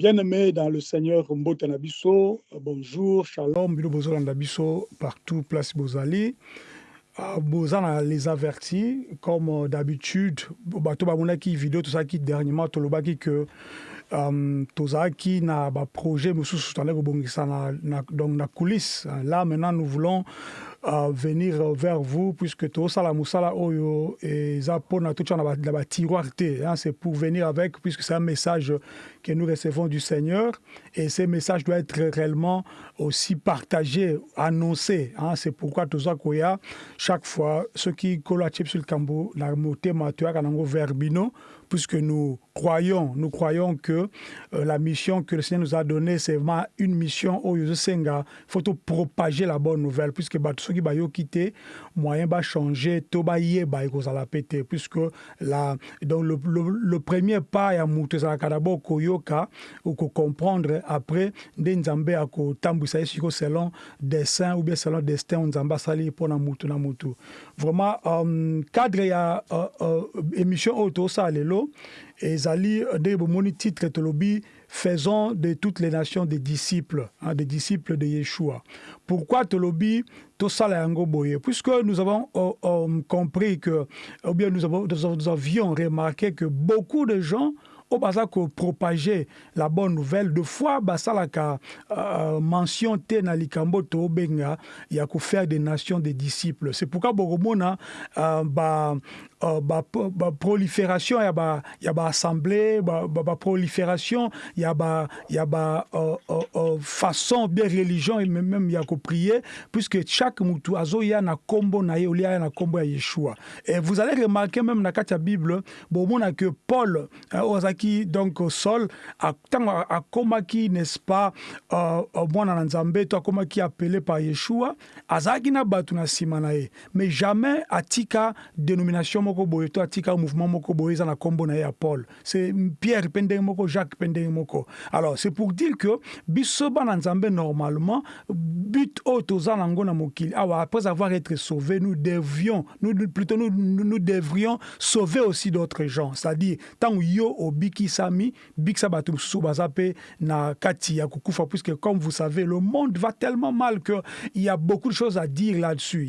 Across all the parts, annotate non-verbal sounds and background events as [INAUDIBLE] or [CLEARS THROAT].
Bien-aimés dans le Seigneur Mbote Nabiso, bonjour, shalom, Nabiso, partout, place Bozali. Bozana les avertis, comme d'habitude, bato bamonaki vidéo, tout ça qui dernièrement, tolobaki que um, tozalaki na baprojet mosusu tandaki kobongisa donc na coulisse là maintenant nous voulons uh, venir vers vous puisque tosala mosala oyo eza mpona totia na batiroire te hein, c'est pour venir avec puisque c'est un message que nous recevons du Seigneur et ce message doit être réellement aussi partagé, annoncé. Hein. C'est pourquoi toza koya chaque fois ceux qui collent sur le cambo la moté matua kanango verbino puisque nous croyons, nous croyons que euh, la mission que le Seigneur nous a donnée, c'est vraiment une mission au Senga. Il faut propager la bonne nouvelle, puisque qui ont quitté, moyen va changer, tout va y la péter, puisque la, donc le, le, le premier pas à Moutezala Kadabo Koyoka, ou comprendre après, Nzambe à ko tambusa selon dessin ou bien selon destin, Nzamba sali pour na mutu na mutu. Vraiment, euh, cadre ya euh, euh, émission auto ça, ezali nde bomoni titre tolobi faisons de toutes les nations des disciples hein, des disciples de Yeshua. Pourquoi tolobi? Tosala yango boye. Puisque nous avons oh, oh, compris que ou bien nous, avons, nous avions remarqué que beaucoup de gens au baza ko propager la bonne nouvelle. De fois basalaka euh, mention te na likambo to benga ya ko faire des nations des disciples. C'est pourquoi bogomona euh, ba Uh, ba, ba prolifération ya ba ya ba assemblée ba, ba, prolifération ya ba ya ba uh, uh, uh, façon bien religion et même ya ko prier puisque chaque mutu azoya na kombo na ye olia na kombo ya Yeshua. Et vous allez remarquer même na katia Bible bon mona que Paul ozaki donc sol tango akomaki n'est-ce pas uh, mwana na Nzambe to akomaki appelé par Yeshua azaki na batu na sima na ye. Mais jamais atika dénomination moko boye to atika mouvement moko boye na kombo na ya paul. C'est pierre mpe moko jacques mpe moko. Alors c'est pour dire que biso bana nzambe normalement but oyo toza nango na mokili awa après avoir été sauvé nous devions nous, plutôt nous, nous devrions sauver aussi d'autres gens. C'est-à-dire ntango yo obikisami bikisa bato mosusu baza mpe na kati ya kokufa puisque comme vous savez le monde va tellement mal que il y a beaucoup de choses à dire là-dessus.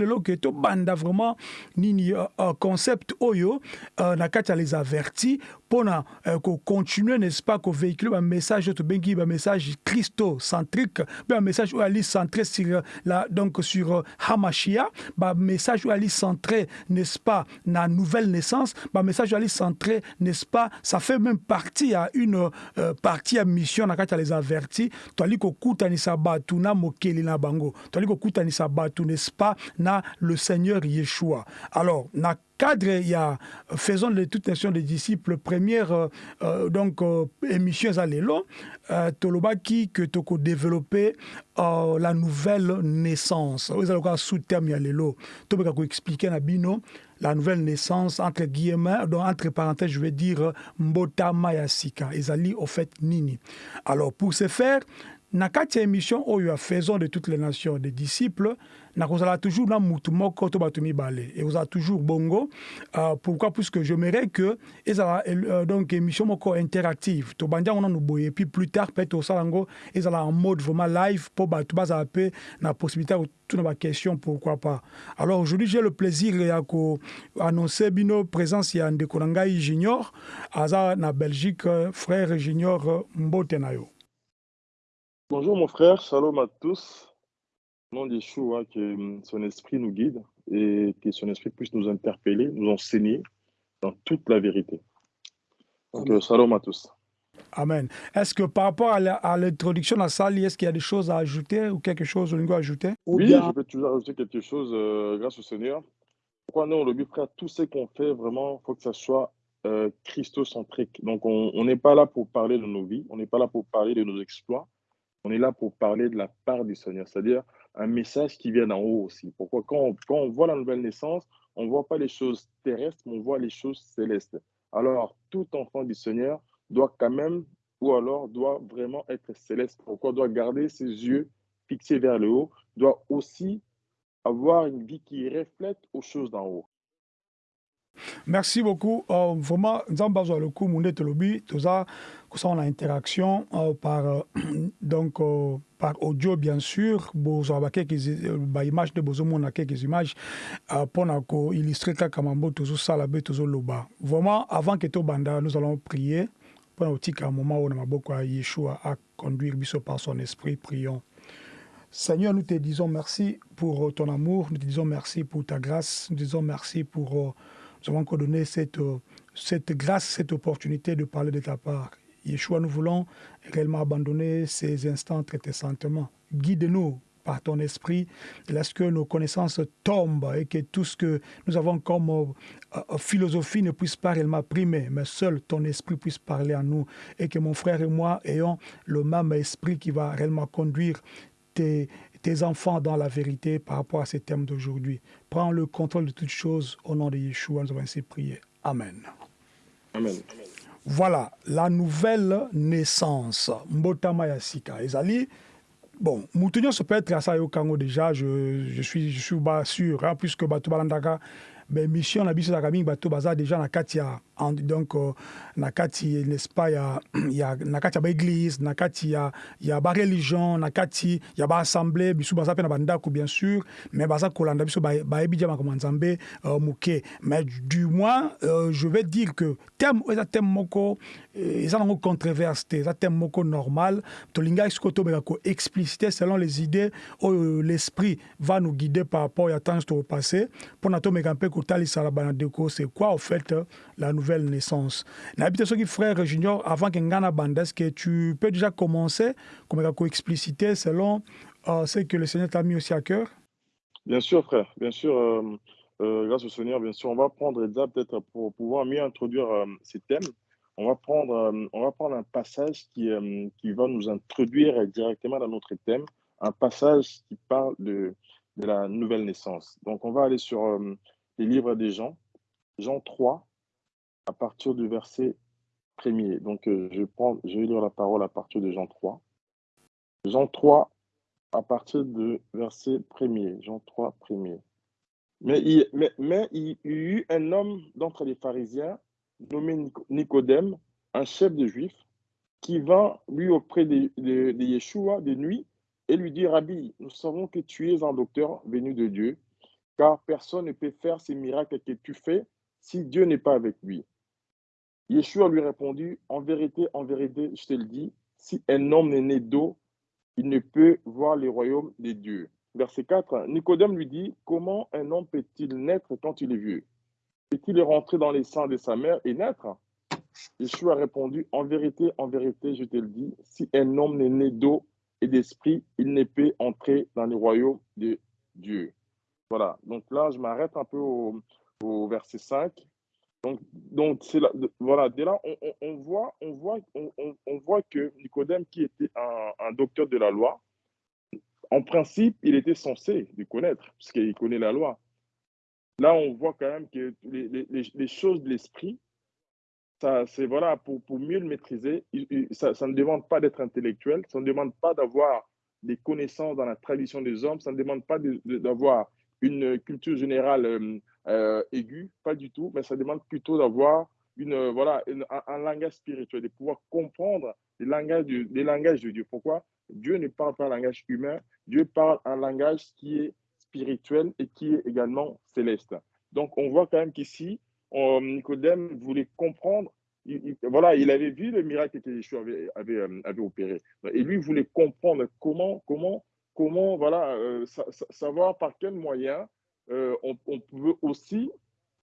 Lelo ke tobanda vraiment nini uh, uh, concept oyo uh, na kati ya les avertis mpona uh, kocontinue n'est-ce pas kovéhicule bamessage oyo tobengi bamessage christocentrique mpe bamessage oyo ali centré sur la, donc sur uh, hamashia bamessage oyo ali centré n'est-ce pas na nouvelle naissance bamessage oyo ali centré n'est-ce pas ça fait même partie ya une uh, partie ya mission na kati ya les avertis toali kokutanisa bato na mokeli na bango. Toali kokutanisa bato n'est-ce pas na le seigneur yeshua. Alors na cadre il y a faisons de toute nation des disciples première euh, euh, donc euh, émission eza lelo euh, tolobaki que toko développer euh, la nouvelle naissance. Oyo eza lokola sous terme ya lelo tobeka koexplike na bino la nouvelle naissance entre guillemets donc entre parenthèses je vais dire mbotama ya sika ezali au fait nini. Alors pour ce faire na kati ya émission oyo ya faisons de toutes les nations des disciples nakozala toujours na mutu moko to bato mibale. Ekozala toujours bongo. Uh, pourquoi? Puisque j'aimerais que ezala uh, donc émission moko interactive. Tobandi yango nanu boye. Puis plus tard peut-être osala yango ezala en mode vraiment live mpo bato bazala mpe na possibilité ya kotuna baquestion pourquoi pas. Alors aujourd'hui j'ai le plaisir ya koannonce bino présence ya ndeko na ngai junior aza na belgique frère junior mbote na yo. Bonjour mon frère, shalom à tous. Au nom d'Yeshua, que son esprit nous guide et que son esprit puisse nous interpeller, nous enseigner dans toute la vérité. Donc, euh, shalom à tous. Amen. Est-ce que par rapport à l'introduction de la salle, est-ce qu'il y a des choses à ajouter ou quelque chose au niveau à ajouter? Oui, bien... je peux toujours ajouter quelque chose euh, grâce au Seigneur. Pourquoi nous, on le but, frère, tout ce qu'on fait, vraiment, il faut que ça soit euh, christocentrique. Donc, on n'est pas là pour parler de nos vies, on n'est pas là pour parler de nos exploits, on est là pour parler de la part du Seigneur, c'est-à-dire un message qui vient d'en haut aussi. Pourquoi? Quand on, quand on voit la nouvelle naissance, on ne voit pas les choses terrestres, mais on voit les choses célestes. Alors, tout enfant du Seigneur doit quand même, ou alors doit vraiment être céleste. Pourquoi? Doit garder ses yeux fixés vers le haut, doit aussi avoir une vie qui reflète aux choses d'en haut. Merci beaucoup. Euh, vraiment, nous avons besoin de coup, Telobi, tout ça, on a interaction euh, par, euh, [CLEARS THROAT] donc, euh, par audio, bien sûr. Vous avez quelques images de Bozomo, on a quelques images pour illustrer Kakamambo, tout ça, la tout ça, loba. Vraiment, avant que tout banda, nous allons prier pour un moment où on a beaucoup à Yeshua à conduire par son esprit. Prions. Seigneur, nous te disons merci pour ton amour, nous te disons merci pour ta grâce, nous te disons merci pour nous avons encore donné cette, cette grâce, cette opportunité de parler de ta part. Yeshua, nous voulons réellement abandonner ces instants très saintement. Guide-nous par ton esprit, laisse que nos connaissances tombent et que tout ce que nous avons comme euh, euh, philosophie ne puisse pas réellement primer, mais seul ton esprit puisse parler à nous et que mon frère et moi ayons le même esprit qui va réellement conduire tes, tes enfants dans la vérité par rapport à ces thèmes d'aujourd'hui. Prends le contrôle de toutes choses au nom de Yeshua, nous avons ainsi prié. Amen. Amen. Voilà, la nouvelle naissance. Mbotama Yasika. Ezali, bon, Moutounion se peut être à ça au Congo déjà, je, je, suis, je suis sûr, hein, puisque Batoubalandaka, ben, mission na biso mingi bato baza déjà na kati ya donc uh, na kati n'est-ce pas ya, ya na ya baéglise na kati ya, ya bareligion na kati ya baassemblée biso baza mpe na bandako bien sûr mais baza kolanda biso bayebi dia makambo nzambe uh, moke mais du moins uh, je vais dire que thème eza thème moko eza nango controverse te eza thème moko normal. Tolingaki sikoyo tobeka koexpliciter selon les idées oyo l'esprit va nous guider par rapport ya temps tokopasse mpona tomeka mpe kotalisa la banadeko c'est quoi au fait la nouvelle nouvelle naissance. N'habite ce qui frère Junior, avant que Ngana Bandes, que tu peux déjà commencer, comme il expliciter selon euh, ce que le Seigneur t'a mis aussi à cœur? Bien sûr, frère, bien sûr. Euh, euh, grâce au Seigneur, bien sûr, on va prendre déjà peut-être pour pouvoir mieux introduire ces thèmes. On va prendre, on va prendre un passage qui, qui va nous introduire directement dans notre thème, un passage qui parle de, de la nouvelle naissance. Donc, on va aller sur les livres des Jean, Jean 3, à partir du verset premier. Donc, euh, je, prends, je vais lire la parole à partir de Jean 3. Jean 3, à partir du verset premier. Jean 3, premier. Mais il, mais, mais il y eut un homme d'entre les pharisiens, nommé Nicodème, un chef de juifs, qui vint lui auprès de, de, de Yeshua de nuit et lui dit, Rabbi, nous savons que tu es un docteur venu de Dieu, car personne ne peut faire ces miracles que tu fais si Dieu n'est pas avec lui. Yeshua lui répondit, en vérité, en vérité, je te le dis, si un homme n'est né d'eau, il ne peut voir le royaume des dieux. Verset 4, Nicodème lui dit, comment un homme peut-il naître quand il est vieux? Peut-il rentrer dans les seins de sa mère et naître? Yeshua a répondu, en vérité, en vérité, je te le dis, si un homme n'est né d'eau et d'esprit, il ne peut entrer dans le royaume de Dieu. Voilà, donc là, je m'arrête un peu au, au verset 5. Donc, donc voilà, dès là, on, on, voit, on, voit, on, on, voit que Nicodème, qui était un, un, docteur de la loi, en principe, il était censé le connaître, puisqu'il connaît la loi. Là, on voit quand même que les, les, les choses de l'esprit, ça, c'est voilà, pour, pour mieux le maîtriser, ça, ça ne demande pas d'être intellectuel, ça ne demande pas d'avoir des connaissances dans la tradition des hommes, ça ne demande pas d'avoir une culture générale euh, euh, aiguë, pas du tout, mais ça demande plutôt d'avoir une, euh, voilà, un, langage spirituel, de pouvoir comprendre les langages, les langages de Dieu. Pourquoi? Dieu ne parle pas un langage humain, Dieu parle un langage qui est spirituel et qui est également céleste. Donc on voit quand même qu'ici, Nicodème voulait comprendre il, il, voilà, il avait vu le miracle que Yeshua avait, avait, avait, opéré. Et lui voulait comprendre comment, comment comment voilà, euh, sa, savoir par quels moyens euh, on, pouvait aussi,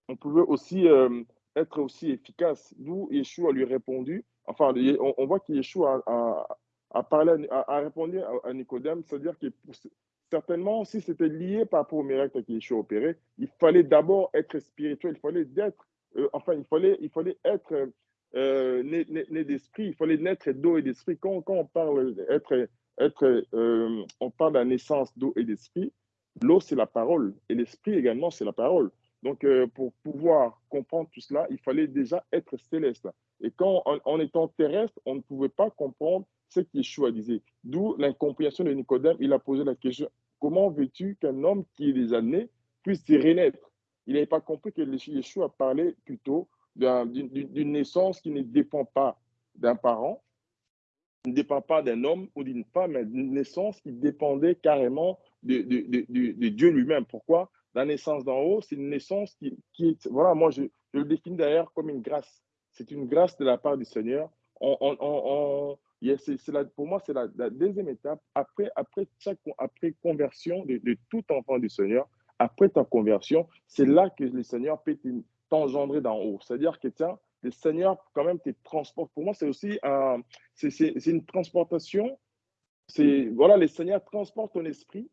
on pouvait aussi euh, être aussi efficace. D'où Yeshua lui a répondu, enfin, on, voit que Yeshua a, a, parlé, a, répondu à, Nicodème, c'est-à-dire que certainement, si c'était lié par rapport au miracle que Yeshua opéré, il fallait d'abord être spirituel, il fallait d'être, enfin, il fallait, il fallait être euh, né, d'esprit, il fallait naître d'eau et d'esprit. Quand, on parle être, euh, on parle de la naissance d'eau et d'esprit. L'eau, c'est la parole et l'esprit également, c'est la parole. Donc, euh, pour pouvoir comprendre tout cela, il fallait déjà être céleste. Et quand, en, étant terrestre, on ne pouvait pas comprendre ce qu'Yeshua disait. D'où l'incompréhension de Nicodème. Il a posé la question comment veux-tu qu'un homme qui est déjà né puisse renaître? Il n'avait pas compris que Yeshua parlait plutôt d'une naissance qui ne dépend pas d'un parent, ne dépend pas d'un homme ou d'une femme, mais d'une naissance qui dépendait carrément de, de, Dieu lui-même. Pourquoi? La naissance d'en haut, c'est une naissance qui, qui, est, voilà, moi je, je le définis d'ailleurs comme une grâce. C'est une grâce de la part du Seigneur. On, on, on, la, pour moi, c'est la, deuxième étape. Après, après, chaque, après conversion de, tout enfant du Seigneur, après ta conversion, c'est là que le Seigneur peut t'engendrer d'en haut. C'est-à-dire que, tiens, le Seigneur, quand même, te transporte. Pour moi, c'est aussi un, c'est, une transportation. Voilà, le Seigneur transporte ton esprit.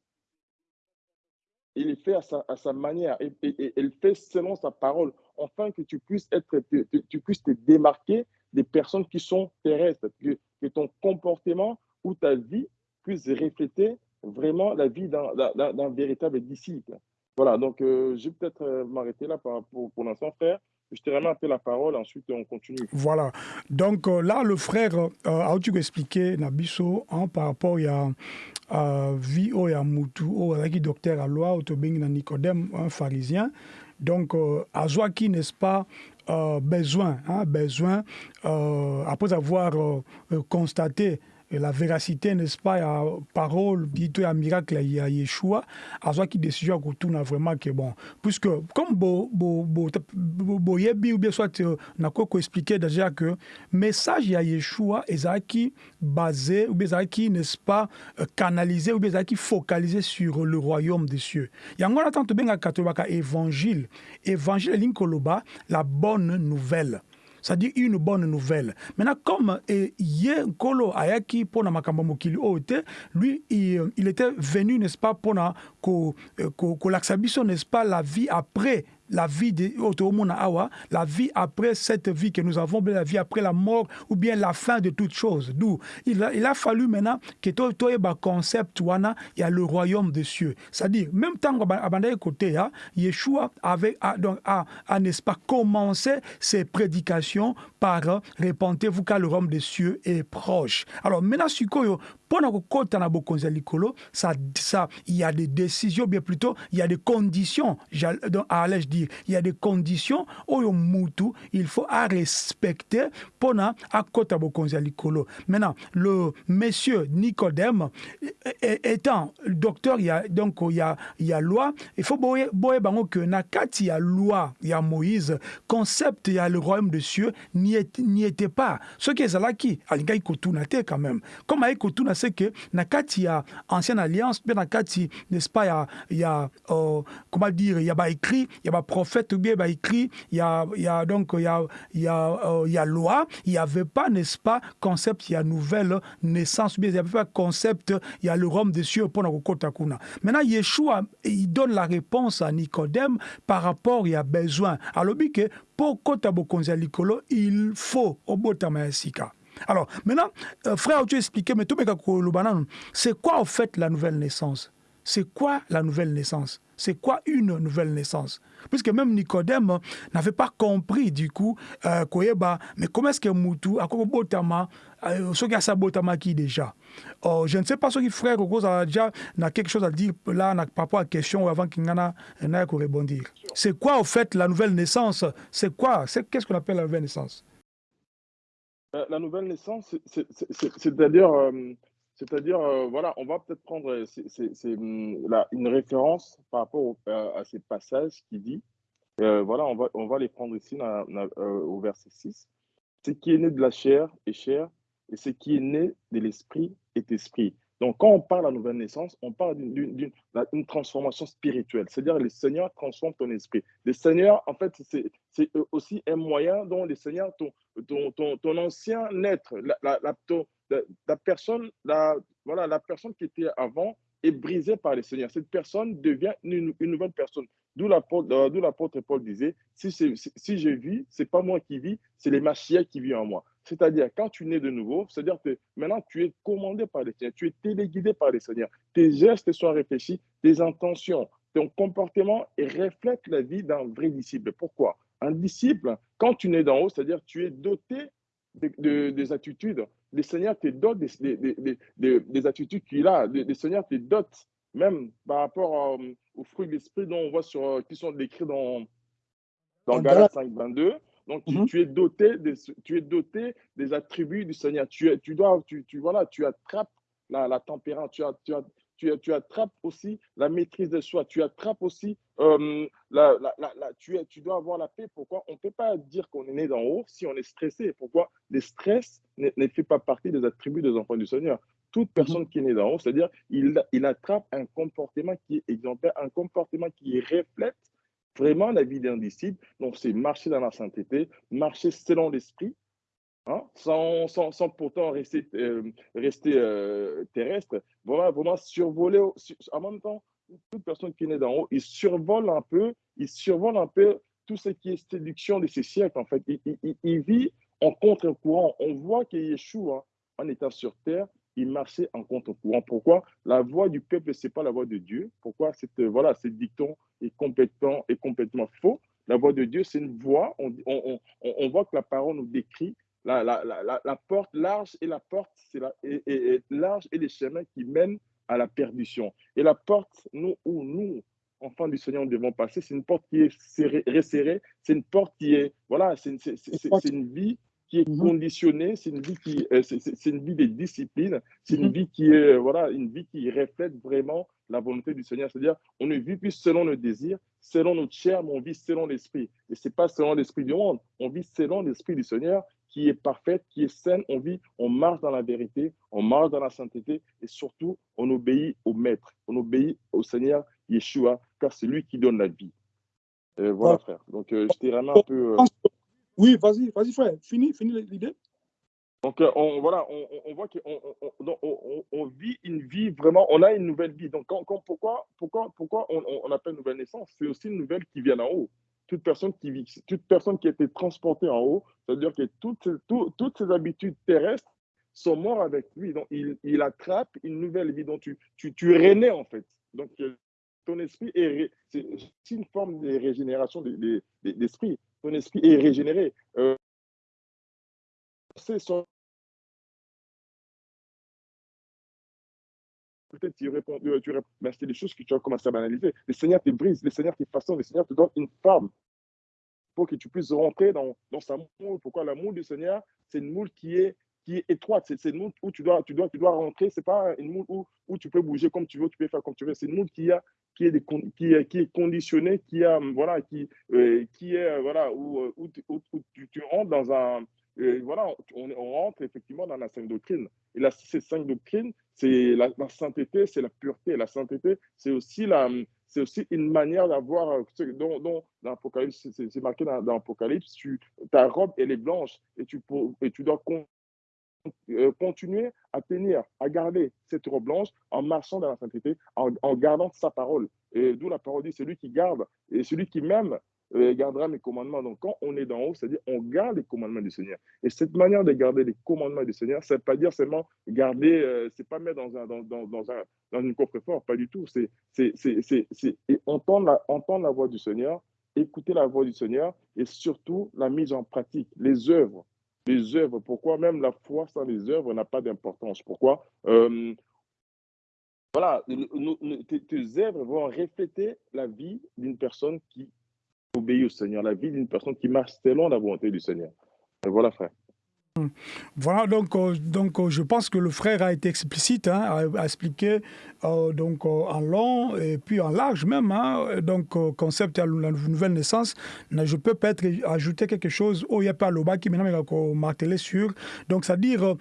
Il le fait à sa, manière et, il fait selon sa parole, afin que tu puisses, être, tu, puisses te démarquer des personnes qui sont terrestres, que, que ton comportement ou ta vie puisse refléter vraiment la vie d'un véritable disciple. Voilà, donc euh, je vais peut-être euh, m'arrêter là pour, pour l'instant, frère. Je te remets un la parole, ensuite on continue. Voilà. Donc euh, là, le frère a tu expliqué Nabiso hein, par rapport à vie au ya mutu au qui docteur à loi na Nicodème un pharisien. Donc à qui n'est-ce pas besoin hein, besoin après avoir constaté la véracité n'est-ce pas ya parole bito ya miracle ya Yeshua azwaki décision kotuna vraiment que bon. Puisque comme bo bo bo boyebi ou bien soit na ko expliquer déjà que message ya Yeshua ezaki basé ou bien ezaki n'est-ce pas canalisé ou bien ezaki focalisé sur le royaume des cieux. Yango na tanto benga katobaka évangile. Évangile linkoloba la bonne nouvelle c'est-à-dire une bonne nouvelle. Maintenant, comme Yé Kolo Ayaki pour makambo mokili lui il, il était venu n'est-ce pas pour na ko ko n'est-ce pas la vie après la vie de la vie après cette vie que nous avons, la vie après la mort ou bien la fin de toute chose. D'où il a, il a fallu maintenant que toi le concept wana il y a le royaume des cieux. C'est-à-dire même temps que côté hein, Yeshua avait a, donc a, n'est-ce pas commencé ses prédications par répentez-vous car le royaume des cieux est proche. Alors maintenant mpona kokɔta na bokonzi ya likolo ça, ça, il y a des décisions bien plutôt il y a des conditions allais-je dire il y a des conditions oyo mutu il faut à respecter mpona akɔta bokonzi ya likolo. Maintenant le monsieur Nicodème étant docteur il y a donc il y a, il y a loi il faut boye boye bango que na kati ya loi ya Moïse concept ya le royaume de cieux n'y était pas. Ce qui ezalaki alingaki kotuna te quand même. Comme ayi kotuna que na kati ya ancienne alliance bien na kati n'est-ce pas ya ya euh, comment dire il y a ba écrit il y a ba prophète ou bien ba écrit il y a il y a donc il y a il y a euh, il y a loi il y avait pas n'est-ce pas concept il y a nouvelle naissance bien il y avait pas concept il y a le royaume des cieux pour na kokota kuna maintenant Yeshua il donne la réponse à Nicodème par rapport il y a besoin. Alors que pour kota bokonzi ya likolo il faut obotama ya sika alors, maintenant, euh, frère, tu expliqué, mais c'est quoi en fait la nouvelle naissance? C'est quoi la nouvelle naissance? C'est quoi une nouvelle naissance? Puisque même Nicodème n'avait pas compris du coup, euh, mais comment est-ce que Moutou, à quoi botama, euh, ce qui a sa botama qui déjà? Oh, Je ne sais pas ce qui frère a déjà n'a quelque chose à dire là par rapport à la question avant qu'il n'ait ait répondre. C'est quoi en fait la nouvelle naissance? C'est quoi? Qu'est-ce qu'on appelle la nouvelle naissance? Euh, la nouvelle naissance, c'est-à-dire, euh, c'est-à-dire, euh, voilà, on va peut-être prendre hum, une référence par rapport à ces passages qui dit, voilà, on va, on va les prendre ici au verset 6. Ce qui est né de la chair est chair, et ce qui est né de l'esprit est esprit. Donc, quand on parle de la nouvelle naissance, on parle d'une transformation spirituelle. C'est-à-dire, le Seigneur transforme ton esprit. Le Seigneur, en fait, c'est aussi un moyen dont le Seigneur, ton, ancien être, la, personne, la, voilà, la personne qui était avant est brisée par le Seigneur. Cette personne devient une, nouvelle personne. D'où l'apôtre Paul disait, si, si je vis, ce n'est pas moi qui vis, c'est les Machia qui vivent en moi. C'est-à-dire, quand tu nais de nouveau, c'est-à-dire que maintenant tu es commandé par le Seigneur, tu es téléguidé par le Seigneur. Tes gestes sont réfléchis, tes intentions, ton comportement reflète la vie d'un vrai disciple. Pourquoi? Un disciple, quand tu nais d'en haut, c'est-à-dire tu es doté de, des attitudes. Le Seigneur te dote des, des, des attitudes qu'il a. Le Seigneur te dote même par rapport aux fruits de l'esprit dont on voit sur, qui sont décrits dans, dans Galates 5, 22. Donc, tu, mhm. tu, es doté des, tu es doté des attributs du Seigneur. Tu, tu dois, tu, tu, voilà, tu attrapes la, la as, tu, tu, tu, attrapes aussi la maîtrise de soi, tu attrapes aussi, euh, la, la, la, tu, tu dois avoir la paix. Pourquoi? On ne peut pas dire qu'on est né d'en haut si on est stressé. Pourquoi? Le stress ne, ne, fait pas partie des attributs des enfants du Seigneur. Toute mhm. personne qui est née d'en haut, c'est-à-dire il, il attrape un comportement qui est exemplaire, un comportement qui reflète vraiment la vie d'un disciple. Donc, c'est marcher dans la sainteté, marcher selon l'esprit, hein, sans, sans, sans, pourtant rester, euh, rester euh, terrestre. Voilà, vraiment survoler, en même temps, toute personne qui née d'en haut, il survole un peu, il survole un peu tout ce qui est séduction de ces siècles, en fait. Il, vit en contre-courant. On voit que Yeshua, en étant sur terre, il marchait en contre-courant. Pourquoi? La voix du peuple, ce n'est pas la voix de Dieu. Pourquoi cette, voilà, ce dicton est complètement, est complètement faux? La voix de Dieu, c'est une voix. On, on, on, voit que la parole nous décrit la, la, la, la porte large et la porte, c'est large et les chemins qui mènent à la perdition. Et la porte nous, où nous, enfants du Seigneur, nous devons passer, c'est une porte qui est serrée, resserrée. C'est une porte qui est, voilà, c'est une, une vie qui est mhm. conditionnée, c'est une vie qui, euh, c'est une vie de discipline, c'est une mhm. vie qui est, voilà, une vie qui reflète vraiment la volonté du Seigneur. C'est-à-dire, on ne vit plus selon nos désirs, selon notre chair, mais on vit selon l'esprit. Et c'est pas selon l'esprit du monde, on vit selon l'esprit du Seigneur qui est parfaite, qui est saine. On vit, on marche dans la vérité, on marche dans la sainteté et surtout, on obéit au Maître, on obéit au Seigneur Yeshua, car c'est lui qui donne la vie. Euh, voilà, frère. Donc, euh, je t'ai vraiment un peu. Euh... Oui, vas-y, vas-y, frère. Fini, fini l'idée. Donc, euh, on, voilà, on, on voit qu'on on, on, vit une vie vraiment, on a une nouvelle vie. Donc, quand, quand, pourquoi, pourquoi, pourquoi on, appelle nouvelle naissance? C'est aussi une nouvelle qui vient en haut. Toute personne qui vit, toute personne qui a été transportée en haut, c'est-à-dire que toutes, tout, toutes ses habitudes terrestres sont mortes avec lui. Donc, il, il attrape une nouvelle vie. Donc, tu, tu, tu rené, en fait. Donc, euh, ton esprit est, c'est une forme de régénération d'esprit ton esprit est régénéré. Euh, son... Peut-être tu réponds, euh, tu réponds, mais c'est des choses que tu as commencé à banaliser. Le Seigneur te brise, le Seigneur te façonne, le Seigneur te donne une forme pour que tu puisses rentrer dans, dans sa moule. Pourquoi l'amour du Seigneur, c'est une moule qui est, qui est étroite. C'est une moule où tu dois, tu dois, tu dois rentrer. Ce n'est pas une moule où, où tu peux bouger comme tu veux, tu peux faire comme tu veux. C'est une moule qui a, qui est, qui, est, qui est conditionné, qui, a, voilà, qui, euh, qui est, voilà, où, euh, où, où, où tu, tu, rentres dans un. Euh, voilà, on, rentre effectivement dans la sainte doctrine. Et la, ces cinq doctrines, c'est la, sainteté, c'est la pureté. La sainteté, c'est aussi, la, c'est aussi une manière d'avoir, euh, dont, dont dans l'Apocalypse, c'est marqué dans, dans l'Apocalypse, ta robe, elle est blanche et tu, et tu dois euh, continuer à tenir, à garder cette robe blanche en marchant dans la sainteté, en, en gardant sa parole. Et d'où la parole dit, celui qui garde et celui qui m'aime gardera mes commandements. Donc quand on est d'en haut, c'est-à-dire on garde les commandements du Seigneur. Et cette manière de garder les commandements du Seigneur, c'est pas dire seulement garder, euh, c'est pas mettre dans, un, dans, dans, dans, un, dans une coffre-fort, pas du tout. C'est entendre la, entendre la voix du Seigneur, écouter la voix du Seigneur et surtout la mise en pratique, les œuvres les œuvres. Pourquoi même la foi sans les œuvres n'a pas d'importance? Pourquoi euh, Voilà, tes œuvres vont refléter la vie d'une personne qui obéit au Seigneur, la vie d'une personne qui marche selon la volonté du Seigneur. Voilà, frère. Voilà, donc, euh, donc euh, je pense que le frère a été explicite, hein, a, expliqué euh, donc, en long et puis en large même, hein, donc concept de la nouvelle naissance. Je peux peut-être ajouter quelque chose au Yepa Loba qui maintenant martelé sur. Donc, c'est-à-dire,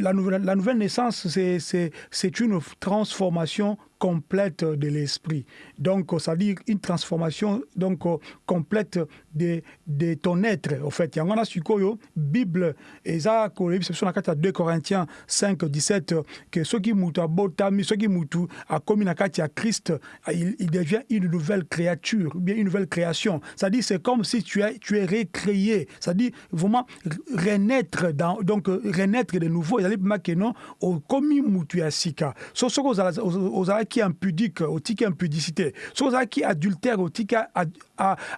la la nouvelle naissance, c'est une transformation complète de l'esprit. Donc, c'est-à-dire une transformation donc, complète de, de ton être. En fait, il y a un sukoyo, Bible, et ça, c'est dans 2 Corinthiens 5, 17, que ceux qui moutent à Botami, ceux qui moutent a commis na kati Christ, il, il, devient une nouvelle créature, bien une nouvelle création. C'est-à-dire c'est comme si tu es tu es recréé. C'est-à-dire vraiment renaître dans donc renaître de nouveau. Il y a que non au commis mutu asika. So so aux aux ozalaki impudique otiki impudicité. Soki ozalaki adultère. Otiki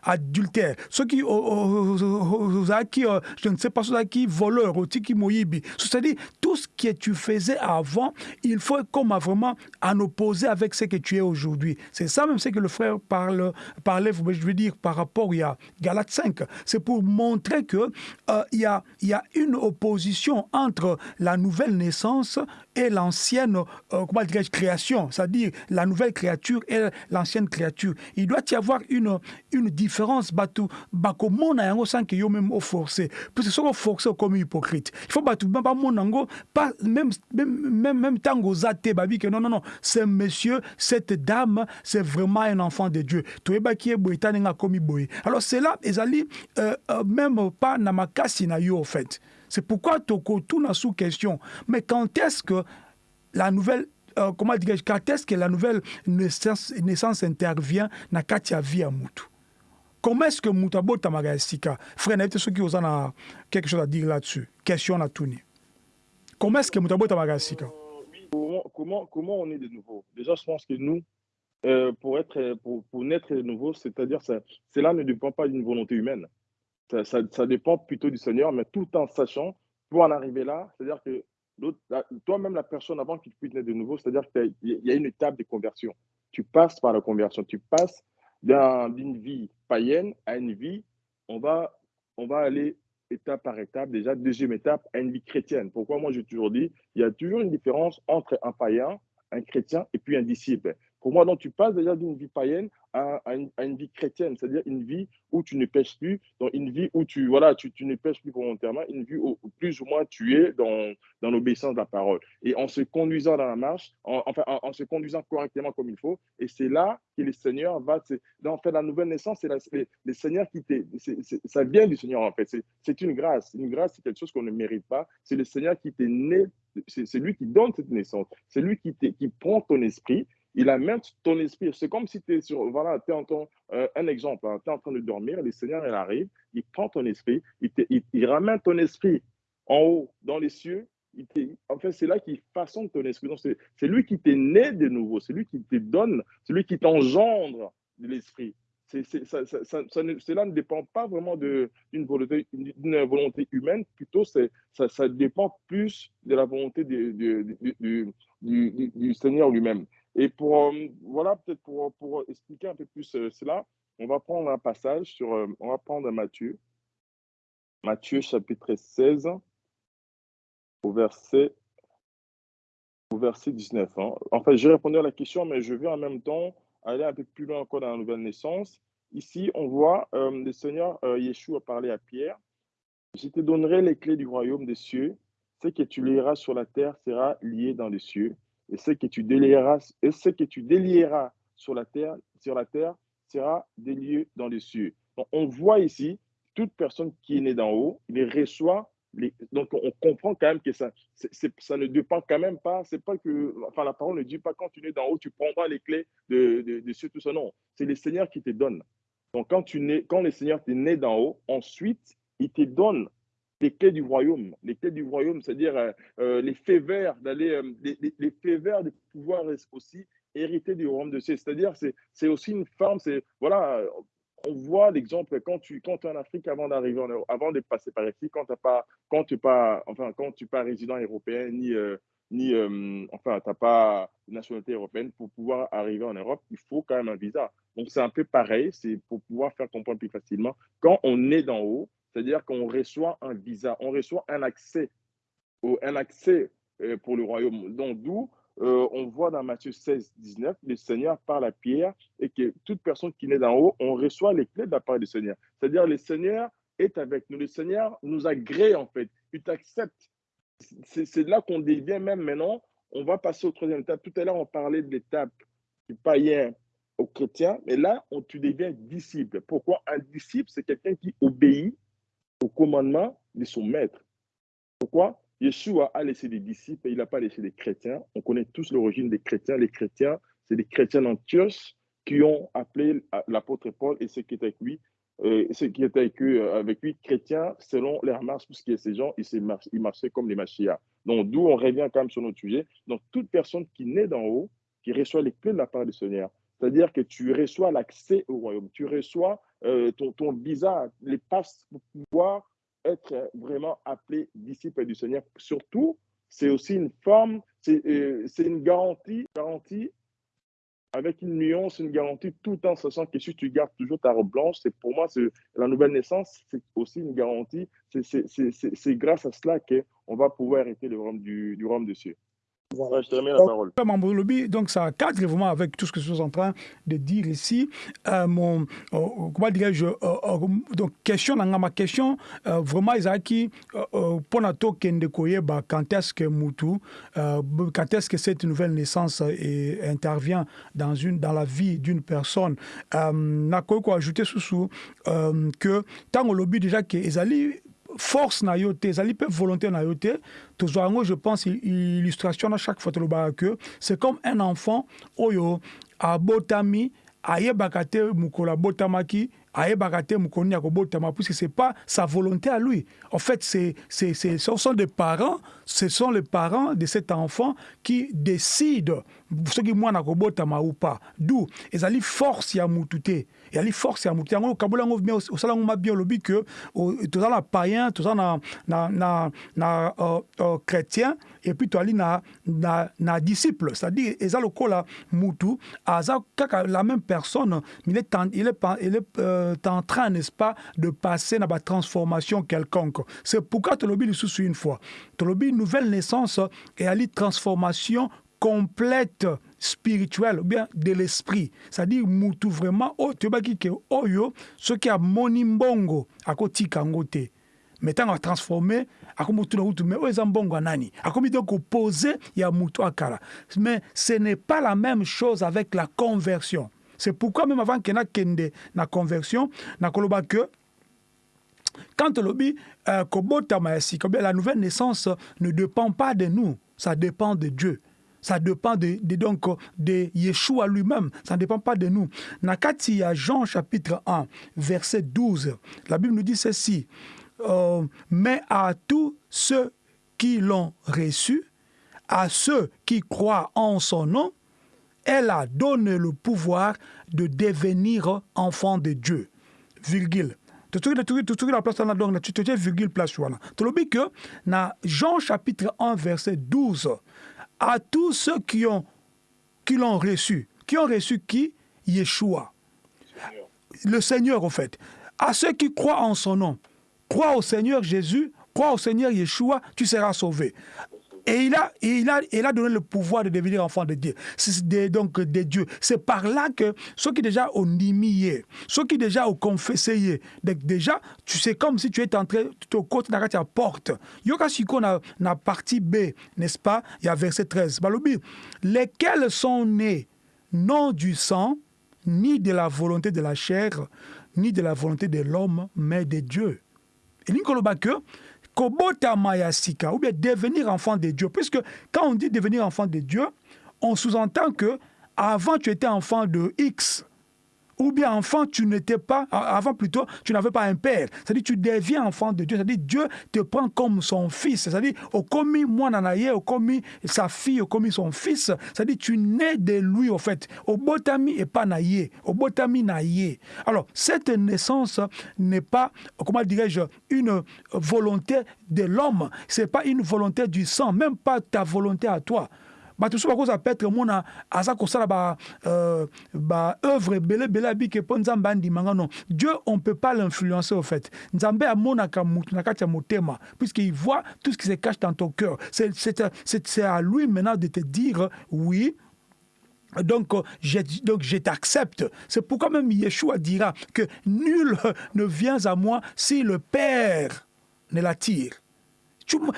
adultère soki ozalaki je ne sais pas soki ozalaki voleur otiki moyibi c'est-à-dire tout ce que tu faisais avant il faut comme vraiment en opposer avec ce que tu es aujourd'hui. C'est ça même ce que le frère parle parlait je veux dire par rapport a Galates 5 c'est pour montrer que euh, y a y a une opposition entre la nouvelle naissance et l'ancienne euh, création, c'est-à-dire la nouvelle créature et l'ancienne créature. Il doit y avoir une, une différence batu bakomo na yango sans que yo même au forcé. Parce que sont forcé comme hypocrite. Il faut batu pas monango pas même même même, même tango zate babi que non non non, c'est monsieur, cette dame, c'est vraiment un enfant de Dieu. Toyeba qui est boitane nga komi boy. Alors c'est là ezali euh, euh, même pas na makasi na yo en fait. C'est pourquoi Toko tout n'a sous question. Mais quand est-ce que la nouvelle euh, comment quand est-ce que la nouvelle naissance, intervient dans Katia vie à Moutou Comment est-ce que Moutabo Tamagaïsika Frère, n'est-ce ceux qui ont quelque chose à dire là-dessus? Question à tourner. Comment est-ce que Moutabo Tamagaïsika comment, comment, comment on est de nouveau? Déjà, je pense que nous, euh, pour, être, pour naître de nouveau, c'est-à-dire, cela ne dépend pas d'une volonté humaine. Ça, dépend plutôt du Seigneur, mais tout en sachant, pour en arriver là, c'est-à-dire que toi-même, la personne, avant qu'il puisse naître de nouveau, c'est-à-dire qu'il y a une étape de conversion. Tu passes par la conversion, tu passes d'une vie païenne à une vie, on va, on va aller étape par étape, déjà deuxième étape, à une vie chrétienne. Pourquoi moi j'ai toujours dit, il y a toujours une différence entre un païen, un chrétien et puis un disciple. Pour moi, donc, tu passes déjà d'une vie païenne à, une, vie chrétienne, c'est-à-dire une vie où tu ne pêches plus, dans une vie où tu, voilà, tu, tu ne pêches plus volontairement, une vie où, plus ou moins tu es dans, dans l'obéissance de la parole. Et en se conduisant dans la marche, en, enfin, en, se conduisant correctement comme il faut, et c'est là que le Seigneur va, en fait, la nouvelle naissance, c'est le Seigneur qui t'est, ça vient du Seigneur en fait, c'est une grâce. Une grâce, c'est quelque chose qu'on ne mérite pas, c'est le Seigneur qui t'est né, c'est lui qui donne cette naissance, c'est lui qui, qui prend ton esprit il amène ton esprit. C'est comme si tu es sur, voilà, tu en ton, euh, un exemple, hein, tu es en train de dormir, le Seigneur, il arrive, il prend ton esprit, il, ramène ton esprit en haut, dans les cieux. Il en fait, c'est là qu'il façonne ton esprit. C'est lui qui t'est né de nouveau, c'est lui qui te donne, c'est lui qui t'engendre de l'esprit. Cela ne dépend pas vraiment d'une volonté, volonté, humaine, plutôt ça, dépend plus de la volonté du Seigneur lui-même. Et pour, euh, voilà, peut-être pour, pour, expliquer un peu plus euh, cela, on va prendre un passage sur, euh, on va prendre Matthieu, Matthieu chapitre 16, au verset, au verset 19. Hein. En fait, j'ai répondu à la question, mais je vais en même temps aller un peu plus loin encore dans la nouvelle naissance. Ici, on voit le Seigneur Yeshua parler à Pierre. Je te donnerai les clés du royaume des cieux. Ce que tu lieras sur la terre sera lié dans les cieux et ce que tu délieras, et ce que tu délieras sur la terre, sur la terre sera délié dans les cieux. Donc, on voit ici toute personne qui est née d'en haut, il reçoit les, donc on comprend quand même que ça, ça ne dépend quand même pas, c'est pas que, enfin la parole ne dit pas quand tu es d'en haut, tu prendras les clés de, de, de tout ça, non, c'est le Seigneur qui te donne. Donc quand, tu nais, quand le Seigneur t'est né d'en haut, ensuite, il te donne les clés du royaume. Les clés du royaume, c'est-à-dire euh, euh, les faits verts, d'aller, euh, les, les, faits verts de pouvoir aussi hériter du royaume de Dieu. C'est-à-dire, c'est, c'est aussi une forme, c'est, voilà, on voit l'exemple quand tu, quand es en Afrique avant d'arriver en Europe, avant de passer par ici, quand tu pas, quand tu pas, enfin, quand tu pas résident européen, ni, ni enfin, tu n'as pas nationalité européenne, pour pouvoir arriver en Europe, il faut quand même un visa. Donc, c'est un peu pareil, c'est pour pouvoir faire comprendre plus facilement. Quand on est d'en haut, c'est-à-dire qu'on reçoit un visa, on reçoit un accès, un accès euh, pour le royaume. Donc, d'où euh, on voit dans Matthieu 16, 19, le Seigneur parle à Pierre et que toute personne qui naît d'en haut, on reçoit les clés de la part du Seigneur. C'est-à-dire, le Seigneur est avec nous. Le Seigneur nous agrée, en fait. Il t'accepte. C'est là qu'on devient même maintenant. On va passer au troisième étape. Tout à l'heure, on parlait de l'étape du païen au chrétien, mais là, on, tu deviens disciple. Pourquoi Un disciple, c'est quelqu'un qui obéit au commandement de son maître. Pourquoi? Yeshua a laissé des disciples et il n'a pas laissé des chrétiens. On connaît tous l'origine des chrétiens. Les chrétiens, c'est des chrétiens d'Antioche qui ont appelé l'apôtre Paul et ceux qui étaient avec lui, euh, qui euh, avec lui, chrétiens, selon leur marche, parce que ces gens, ils, marchaient comme les machia. Donc, d'où on revient quand même sur notre sujet. Donc, toute personne qui naît d'en haut, qui reçoit les clés de la part du Seigneur. C'est-à-dire que tu reçois l'accès au royaume, tu reçois euh, ton, ton, visa, les passes pour pouvoir être vraiment appelé disciple du Seigneur. Surtout, c'est aussi une forme, c'est euh, une garantie, garantie avec une nuance, une garantie, tout en sachant que si tu gardes toujours ta robe blanche, c'est pour moi, la nouvelle naissance, c'est aussi une garantie. C'est grâce à cela qu'on va pouvoir hériter le royaume du, du royaume de cieux. Voilà. je te remets la parole. Donc, ça cadre vraiment avec tout ce que je suis en train de dire ici. Euh, mon, euh, comment dirais-je, euh, euh, donc, question, dans ma question, euh, vraiment, Isaki, pour notre kende bah, quand est-ce que Moutou, quand est-ce que cette nouvelle naissance intervient dans, une, dans la vie d'une personne, n'a quoi ajouter sous que tant au lobby déjà que Ezali force na yo te ezali volonté na yo te. Je pense illustration na chaque fois tolobaka que c'est comme un enfant oyo abotami ayebaka te mokolo abotamaki ayebaka nini akobotama puisque c'est pas sa volonté à lui. En fait c'est c'est ce sont des parents ce sont les parents de cet enfant qui décident soki mwana akobotama ou pas. D'où ezali force ya mutu te. Ezali force ya mutu yango okabola yango bien osala yango mabien olobi ke toza na païen toza na, na, na, na uh, uh, chrétien et puis toali na, na, na disciple. C'est-à-dire mutu la même personne il est en, est, euh, en train n'est-ce pas de passer na transformation quelconque. C'est pourquoi tolobi lisusu une fois. Tolobi nouvelle naissance et ali transformation complète spirituelle ou bien de l'esprit. C'est-à-dire mutu vraiment oyo toyebaki ke oyo soki amoni mbongo akotika yango te ntango atransforme akomi tuna kutu mais oyo eza mbongo ya nani? Akomi donc ya mais ce n'est pas la même chose avec la conversion. C'est pourquoi même avant ke nakende na conversion nakoloba que quand olobi euh, kobotama ya la nouvelle naissance ne dépend pas de nous ça dépend de Dieu. Ça dépend de, donc de Yeshua lui-même, ça ne dépend pas de nous. Nakati ya Jean chapitre 1, verset 12, la Bible nous dit ceci, euh, mais à tous ceux qui l'ont reçu, à ceux qui croient en son nom, elle a donné le pouvoir de devenir enfant de Dieu. Virgule. totoki na place wana donc tu totie virgule place wana tolobi que na Jean chapitre 1 verset 12 à tous ceux qui ont qui l'ont reçu. Qui ont reçu qui? Yeshua. Le Seigneur, en fait. À ceux qui croient en son nom. Crois au Seigneur Jésus, crois au Seigneur Yeshua, tu seras sauvé. Et il a, il a, il a donné le pouvoir de devenir enfant de Dieu. Donc. C'est par là que ceux qui déjà ont nimié, ceux qui déjà ont confessé, déjà, tu sais comme si tu es entré au côté de la porte. Yoka Siko na, na partie B, n'est-ce pas? Il y a verset 13. Balobi, lesquels sont nés non du sang, ni de la volonté de la chair, ni de la volonté de l'homme, mais de Dieu? Et Nicolas que Kobota Mayasika, ou bien devenir enfant de Dieu. Puisque quand on dit devenir enfant de Dieu, on sous-entend que avant tu étais enfant de X, ou bien enfant, tu n'étais pas, avant plutôt, tu n'avais pas un père. C'est-à-dire, tu deviens enfant de Dieu. C'est-à-dire, Dieu te prend comme son fils. C'est-à-dire, au commis moi nanaye, au commis sa fille, au commis son fils. C'est-à-dire, tu nais de lui, au fait. Au botami et pas naïe. Au botami naïe. Alors, cette naissance n'est pas, comment dirais-je, une volonté de l'homme. C'est pas une volonté du sang, même pas ta volonté à toi. Bato so bakozala petre mona aza kosala ba, euh, ba œuvre ebele ebele abiki mpo nzambe andimanga non dieu on peut pas l'influencer au fait nzambe amonaka mutu na kati ya motema puisqu'il voit tout ce qui se cache dans ton cœur c'est à lui maintenant de te dire oui donc, je, donc je t'accepte. C'est pourquoi même Yeshua dira que nul ne vient à moi si le Père ne l'attire.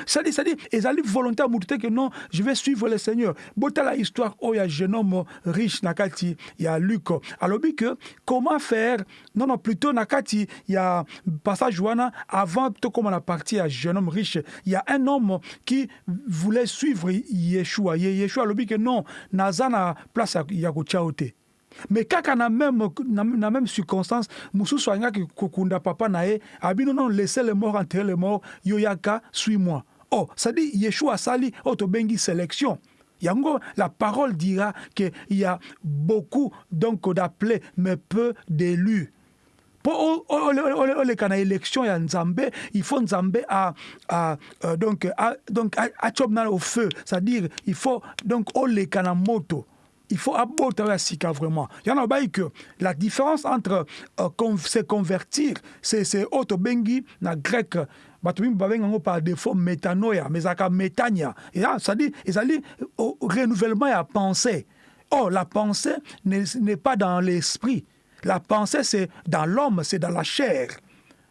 C'est-à-dire, c'est-à-dire, ils allaient volontaire à que non, je vais suivre le Seigneur. Bota la histoire, oh, il y a un jeune homme riche, Nakati, il y a Luc. Alors, que, comment faire Non, non, plutôt, Nakati, il y a passage Joana, avant, tout comme on a parti, un jeune homme riche, il y a un homme qui voulait suivre Yeshua. Yeshua, alors, que non, Nazana, place à Yagochaote. Mais kaka na même, na, na même circonstance mosusu alingaki kokunda papa na ye abi nono laisse le mort enterre le mort yo yaka suis moi oh cestadire yeshua asali oyo tobengi sélection. Yango, la parole dira qu'il y a beaucoup donc d'appelés, mais peu d'élus. Pour les élection ya nzambe il faut nzambe à, à euh, donc à, donc à, au feu. C'est-à-dire il faut donc olekana moto il faut ya sika vraiment. Y en a que la différence entre euh, se convertir c'est c'est auto bengi na grec bato mimi babenga yango par défaut métanoia mais ezalaka métania. C'est-à-dire ezali renouvellement ya pensée. Oh la pensée n'est pas dans l'esprit. La pensée, c'est dans l'homme, c'est dans la chair.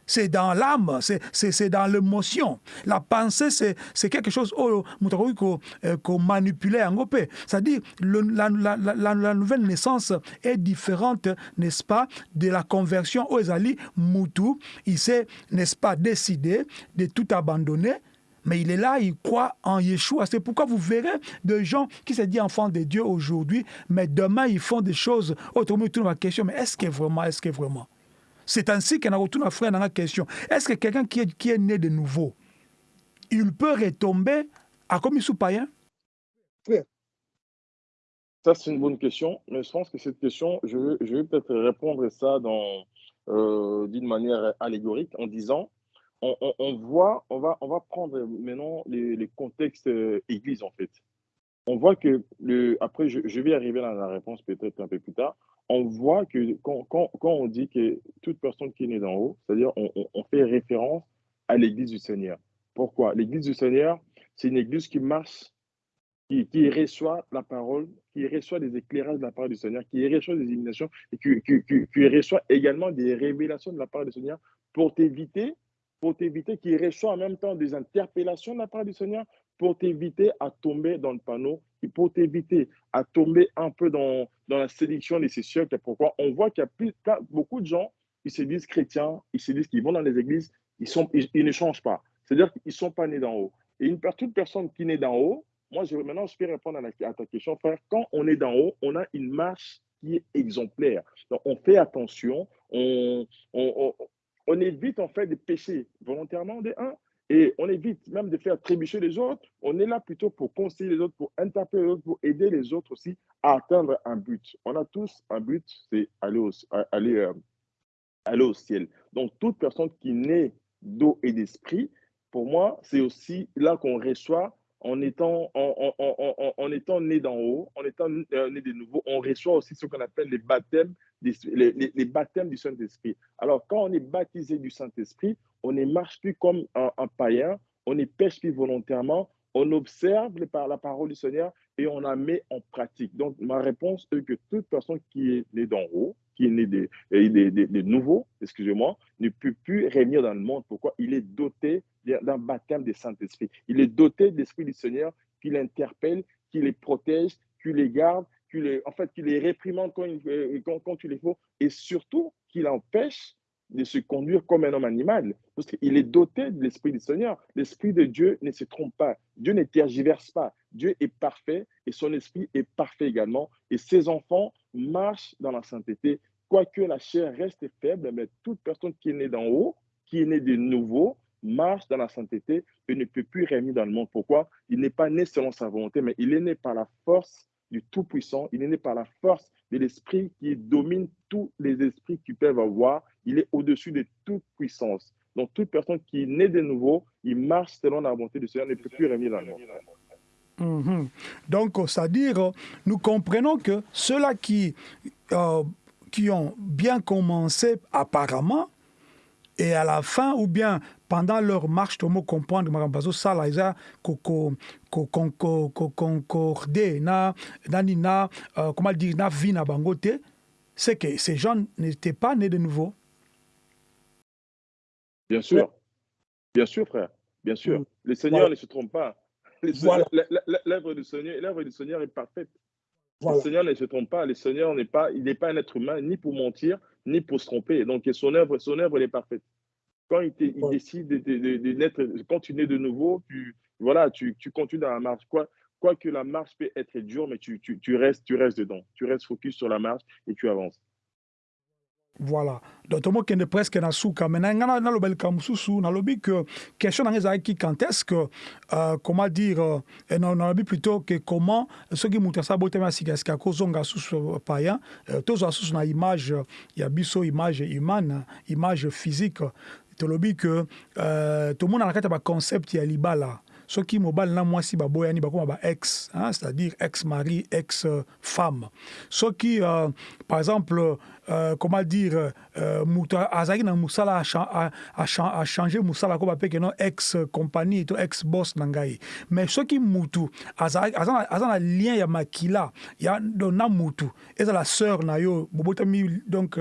C'est dans l'âme, c'est dans l'émotion. La pensée, c'est quelque chose oh, qu'on euh, manipulait en gopé. C'est-à-dire, la, la, la, la, nouvelle naissance est différente, n'est-ce pas, de la conversion aux Ali Moutou. Il s'est, n'est-ce pas, décidé de tout abandonner mais il est là, il croit en Yeshua. C'est pourquoi vous verrez des gens qui se disent enfants de Dieu aujourd'hui, mais demain ils font des choses. Autrement, tout ma question, mais est-ce que vraiment, est-ce que vraiment? C'est ainsi qu'on a retourné à frère la question. Est-ce que quelqu'un qui est, qui est né de nouveau, il peut retomber à comme il païen Ça, c'est une bonne question, mais je pense que cette question, je vais, je peut-être répondre ça euh, d'une manière allégorique en disant on, voit, on va, on va prendre maintenant les, contextes euh, église en fait. On voit que, le, après je, vais arriver à la réponse peut-être un peu plus tard, on voit que quand, on dit que toute personne qui est née d'en haut, c'est-à-dire on, fait référence à l'église du Seigneur. Pourquoi? L'église du Seigneur, c'est une église qui marche, qui, reçoit la parole, qui reçoit des éclairages de la part du Seigneur, qui reçoit des illuminations et qui, qui reçoit également des révélations de la part du Seigneur pour t'éviter pour t'éviter qu'il reçoit en même temps des interpellations de la part du Seigneur, pour t'éviter à tomber dans le panneau, et pour t'éviter à tomber un peu dans, dans la sélection de ces siècles. Pourquoi On voit qu'il y a plus, beaucoup de gens, ils se disent chrétiens, ils se disent qu'ils vont dans les églises, ils, sont, ils, ne changent pas. C'est-à-dire qu'ils ne sont pas nés d'en haut. Et une, toute personne qui née d'en haut, moi, je, maintenant, je peux répondre à, ta question, frère. Quand on est d'en haut, on a une marche qui est exemplaire. Donc, on fait attention, on, on, on évite en fait de pécher volontairement des uns et on évite même de faire trébucher les autres. On est là plutôt pour conseiller les autres, pour interpeller les autres, pour aider les autres aussi à atteindre un but. On a tous un but, c'est aller au, euh, ciel. Donc, toute personne qui naît d'eau et d'esprit, pour moi, c'est aussi là qu'on reçoit en étant, en, étant né d'en haut, en étant euh, né de nouveau, on reçoit aussi ce qu'on appelle les baptêmes, les, baptêmes du Saint-Esprit. Alors, quand on est baptisé du Saint-Esprit, on ne marche plus comme un, païen, on ne pêche plus volontairement, on observe la parole du Seigneur et on la met en pratique. Donc, ma réponse est que toute personne qui est née d'en haut, qui est né de, de, nouveau, excusez-moi, ne peut plus régner dans le monde. Pourquoi? Il est doté d'un baptême du Saint-Esprit. Il est doté de l'Esprit du Seigneur qui l'interpelle, qui les protège, qui les garde, les, en fait, qui les réprimande quand, il, euh, quand, quand il le faut, et surtout qui l'empêche de se conduire comme un homme animal, parce qu'il est doté de l'Esprit du Seigneur. L'Esprit de Dieu ne se trompe pas, Dieu ne tergiverse pas, Dieu est parfait et son Esprit est parfait également, et ses enfants marchent dans la sainteté, quoique la chair reste faible, mais toute personne qui est née d'en haut, qui est née de nouveau, marche dans la sainteté et ne peut plus régner dans le monde. Pourquoi? Il n'est pas né selon sa volonté, mais il est né par la force du Tout-Puissant, il est né par la force de l'Esprit qui domine tous les esprits qui peuvent avoir. Il est au-dessus de toute puissance. Donc, toute personne qui est née de nouveau, il marche selon la volonté du Seigneur, ne peut plus régner dans le monde. Donc, c'est-à-dire, nous comprenons que ceux-là qui, euh, qui ont bien commencé apparemment, et à la fin, ou bien pendant leur marche, tu comprendre que ça, là, ils ont concordé, comment dire, na vie na bangote, c'est que ces gens n'étaient pas nés de nouveau. Bien sûr, bien sûr, frère, bien sûr. Mm. Le Seigneur ne se trompe pas. L'œuvre du Seigneur, l'œuvre du Seigneur est parfaite. Le Seigneur ne se trompe pas. Le Seigneur n'est pas, il n'est pas un être humain, ni pour mentir, ni pour se tromper. Donc, son œuvre, son œuvre, elle est parfaite. Quand il, décide de, de, de, naître, quand tu nais de nouveau, tu, voilà, tu, tu continues dans la marche. Quoi, quoi que la marche peut être dure, mais tu, tu, tu, restes, tu restes dedans. Tu restes focus sur la marche et tu avances. Voilà. Donc tomokende presque na suka me na ngai nalobeli ka mosusu nalobi que question na ngai ezalaki quand est-ce que euh, comment dire euh, nalobi plutôt que comment soki moto asala botami ya sikasika akozonga susu payen euh, tozwa susu na image ya biso image humaine image physique. Tolobi que euh, tomona na kati ya baconcept ya libala soki mobali na mwasi ba ex hein, c'est-à-dire ex mari ex femme. Soki euh, par exemple euh, comment dire euh, moto azalaki na mosala achange mosala ko bapeke no ex compagnie to ex boss na ngai mais soki mutu aza na lien ya makila ya na mutu ezala sœur na yo bobotami donc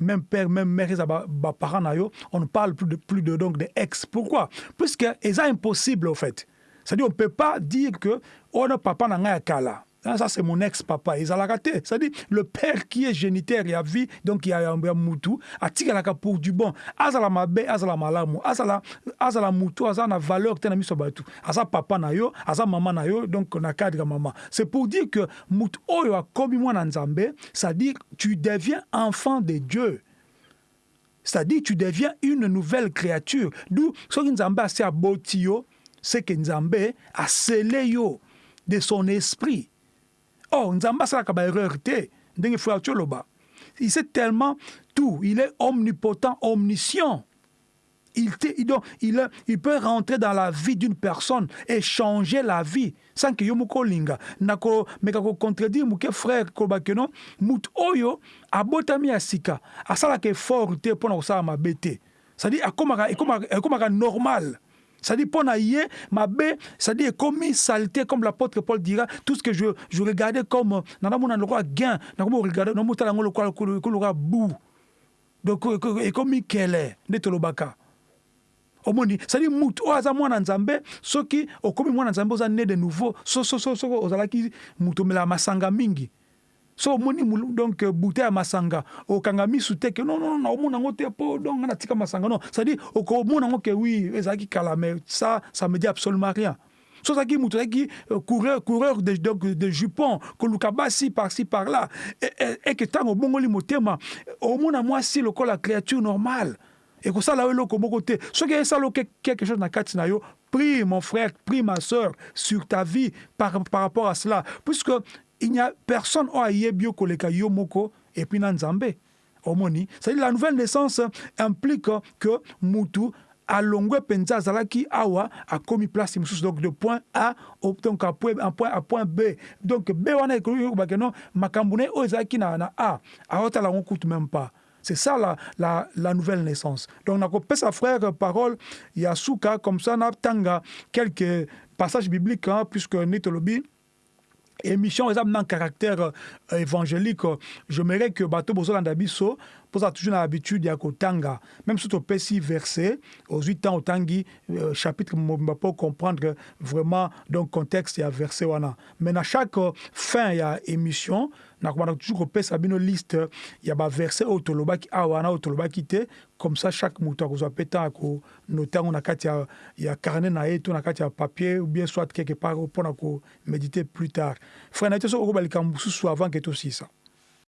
même père même mère eza baparent na yo on ne parle plus de, plus de donc de ex. Pourquoi? Puisque eza impossible au fait c'est-à-dire on ne peut pas dire que on a papa na ngai ya kala ça c'est mon ex-papa. Ezalaka te c'est-à-dire le père qui est génitaire ya vie donc ya, ya, ya mutu atikalaka pour du bon. Azala mabe azala malamu azala, azala mutu aza na valeur te na miso ya bato aza papa na yo aza mama na yo donc na cadre ya mama c'est pour dire que mutu oyo akomi mwana nzambe c'est-à-dire tu deviens enfant de dieu. C'est-à-dire tu deviens une nouvelle créature. D'où soki nzambe asi aboti yo c'est que nzambe asele yo de son esprit Oh, Nzamba asalaka baerreur te ndenge frère Tcholoba. Il sait tellement tout. Il est omnipotent, omniscient. Il, te, donc, il, il, peut rentrer dans la vie d'une personne et changer la vie sans que yo moko linga nako meka ko contredire muke frère kolobaki no mutu oyo abotami ya sika asalaka effort te mpona kosala mabe te c'est-à-dire ekomaka normal c'est-à-dire, pour ma bé, c'est-à-dire, comme saleté, comme l'apôtre Paul dira, tout ce que je, je regardais comme, dans mon endroit gain, dans mon regardais, dans mon talent, le roi bout. Donc, et comme quel est, de Tolobaka. omoni c'est-à-dire mutu oyo aza mwana nzambe soki okomi mwana nzambe oza ne de nouveau soki ozalaki mutu omelaka masanga mingi so omoni donc bute ya masanga. Okanga misu te ke non non naomona yango te mpo donc nga natika masanga non. C'est-à-dire okomona yango ke oui ezalaki kala ça ça me dit absolument rien. So ozalaki moto azalaki coureur, coureur de, donc, de jupon koluka basi par-ci par-là. Eke ntango obongoli motema omona mwasi lokola créature normale. Ekosala yo eloko moko te. Soki esala quelque chose na kati yo prie mon frère prie ma soeur sur ta vie par, par rapport à cela. Puisque il n'y a personne oyo ayebi yo koleka yo moko epuis na nzambe omoni c'est-à-dire la nouvelle naissance implique que mutu alongwe mpenza azalaki awa akomi place mosusu donc de point a donc à point, à point, à point b. Donc b wana ekobake no makambo na ye oyo ezalaki na, na a. Aotala yango kutu même pas. C'est ça la, la, la nouvelle naissance. Donc, nakopesa frère parole, Yasuka, comme ça, na tanga quelques passages bibliques, hein, puisque Nitolobi, émission eza na caractère euh, évangélique. J'aimerais que bato bozolanda biso mpoza toujours na habitude ya kotanga. Même soki topesi verset ozwi temps otangi euh, chapitre mobimba mpo comprendre vraiment donc contexte ya verset mais na chaque fin ya émission nakobanda toujours bino liste comme ça chaque carnet papier ou bien soit quelque part plus tard avant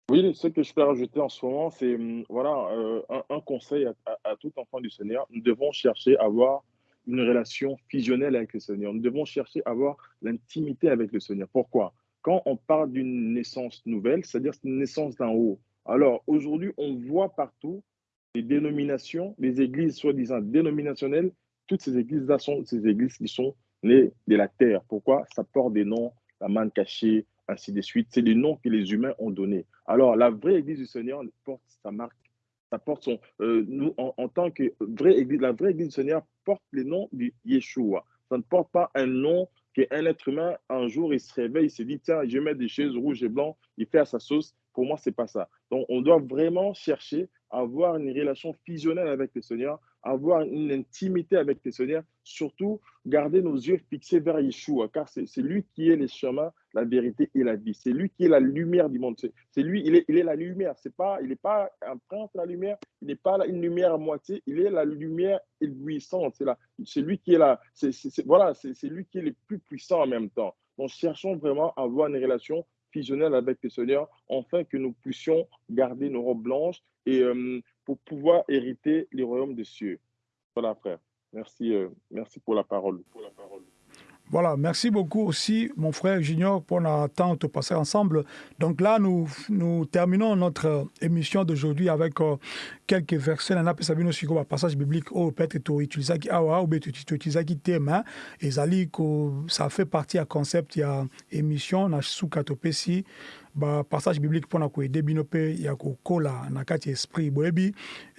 Oui, ce que je peux rajouter en ce moment, c'est voilà, euh, un, conseil à, tout enfant du Seigneur. Nous devons chercher à avoir une relation fusionnelle avec le Seigneur. Nous devons chercher à avoir l'intimité avec le Seigneur. Pourquoi? Quand on parle d'une naissance nouvelle, c'est-à-dire une naissance d'en haut. Alors aujourd'hui, on voit partout les dénominations, les églises soi-disant dénominationnelles. Toutes ces églises-là sont ces églises qui sont nées de la terre. Pourquoi? Ça porte des noms, la manne cachée, ainsi de suite. C'est les noms que les humains ont donnés. Alors, la vraie Église du Seigneur porte sa marque, ça porte son. Euh, nous, en, en, tant que vraie Église, la vraie Église du Seigneur porte le nom de Yeshua. Ça ne porte pas un nom qu'un être humain, un jour, il se réveille, il se dit tiens, je mets des chaises rouges et blancs, il fait à sa sauce. Pour moi, c'est pas ça. Donc, on doit vraiment chercher à avoir une relation fusionnelle avec le Seigneur, avoir une intimité avec le Seigneur, surtout garder nos yeux fixés vers Yeshua, car c'est lui qui est le chemin, la vérité et la vie. C'est lui qui est la lumière du monde. C'est lui, il est, il est la lumière. C'est pas, il n'est pas un prince la lumière, il n'est pas une lumière à moitié, il est la lumière éblouissante. C'est lui qui est là. C'est voilà, c'est lui qui est le plus puissant en même temps. Donc, cherchons vraiment à avoir une relation fusionnel avec le Seigneur, afin que nous puissions garder nos robes blanches et euh, pour pouvoir hériter les royaumes des cieux. Voilà, frère. Merci, euh, merci pour la parole. Voilà, merci beaucoup aussi, mon frère Junior, pour notre temps de passer ensemble. Donc là, nous, nous terminons notre émission d'aujourd'hui avec euh, quelques versets. On appelle ça un passage biblique au peut-être tu utilises qui awa ou tu utilises qui thème et ça fait partie à concept il y a émission na sukatopesi ba passage biblique mpona koyede bino mpe ya kokola na kati ya esprit boyebi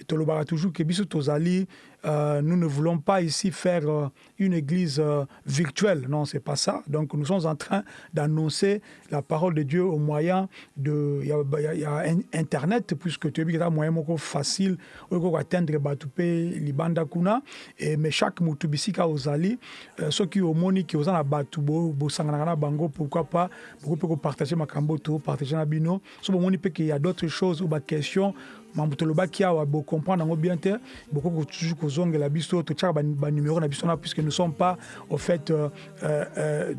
tolobaka toujours ke biso tozali euh, nous ne voulons pas ici faire euh, une église euh, virtuelle. Non, c'est pas ça. Donc nous sommes en train d'annoncer la parole de Dieu au moyen de... Il y a, y a, Internet, puisque as un moyen facile pour atteindre Batoupe, Libanda Kuna. Et, mais chaque Moutubisika ozali, ceux qui ont moni qui ont Batoubo, Bosangana Bango, pourquoi pas, pourquoi pas partager ma camboto, partager ma bino. Ce moment, il y a d'autres choses ou des questions mambo tolobaki awa bocomprendre yango bien te. Bokoki toujours kozongela biso totiaka banuméro na biso na puisque nous sommes pas au fait euh, euh,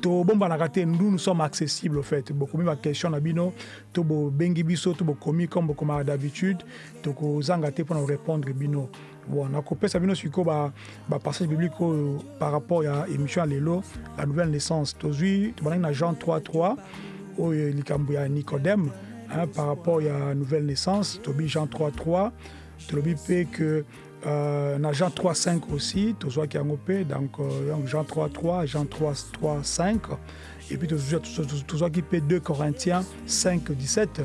tobombanaka te. Nous nous sommes accessibles au fait. Bokomi baquestion na bino to bobengi biso to bokomi comme bokomaka d'habitude tokozanga te mpona korépondre bino. Bon nakopesa bino sikoyo bapassage biblique oyo par rapport ya émission ya lelo la nouvelle naissance. Tozwi tobandaki na jean 33 oyo likambo ya nicodème hein, par rapport à la nouvelle naissance, Tobi Jean 3.3, Tobi P que euh, na Jean 3.5 aussi, vois qui donc euh, Jean 3.3, Jean 3.5, et puis vois qui peut 2 Corinthiens 5, 17.